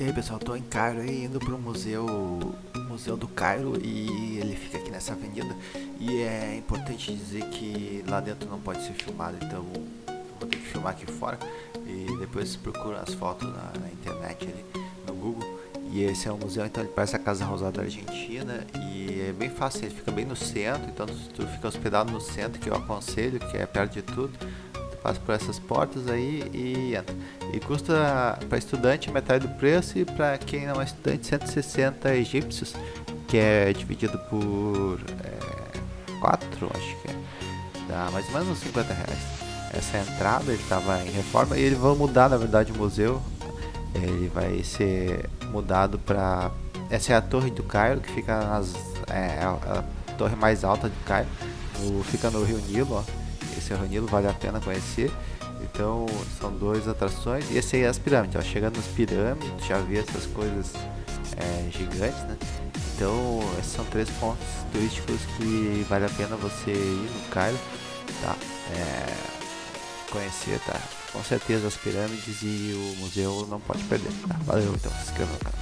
E aí pessoal, tô em Cairo aí, indo pro museu, museu do Cairo e ele fica aqui nessa avenida. E é importante dizer que lá dentro não pode ser filmado, então vou ter que filmar aqui fora. E depois procura as fotos na, na internet ali, no Google. E esse é um museu, então ele parece a Casa Rosada da Argentina e é bem fácil, ele fica bem no centro, então tu fica hospedado no centro que eu aconselho, que é perto de tudo passa por essas portas aí e entra. E custa para estudante metade do preço e para quem não é estudante 160 egípcios, que é dividido por é, 4, acho que é. Dá mais ou menos 50 reais. Essa é entrada, ele estava em reforma e eles vão mudar na verdade o museu. Ele vai ser mudado para. Essa é a torre do Cairo, que fica nas. É, a, a torre mais alta do Cairo. No, fica no Rio Nilo, ó esse Nilo vale a pena conhecer. Então são duas atrações. E esse aí é as pirâmides. Ó. Chegando nas pirâmides, já vi essas coisas é, gigantes, né? Então esses são três pontos turísticos que vale a pena você ir no Cairo, tá? É, conhecer, tá? Com certeza as pirâmides e o museu não pode perder, tá? Valeu, então se inscreva no canal.